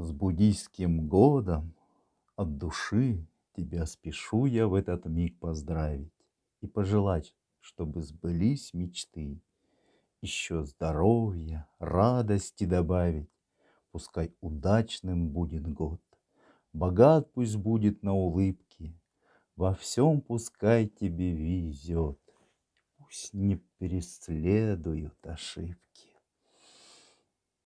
С буддийским годом. От души Тебя спешу я в этот миг поздравить И пожелать, чтобы сбылись мечты, Еще здоровья, радости добавить. Пускай удачным будет год, Богат пусть будет на улыбки, Во всем пускай тебе везет, Пусть не преследуют ошибки.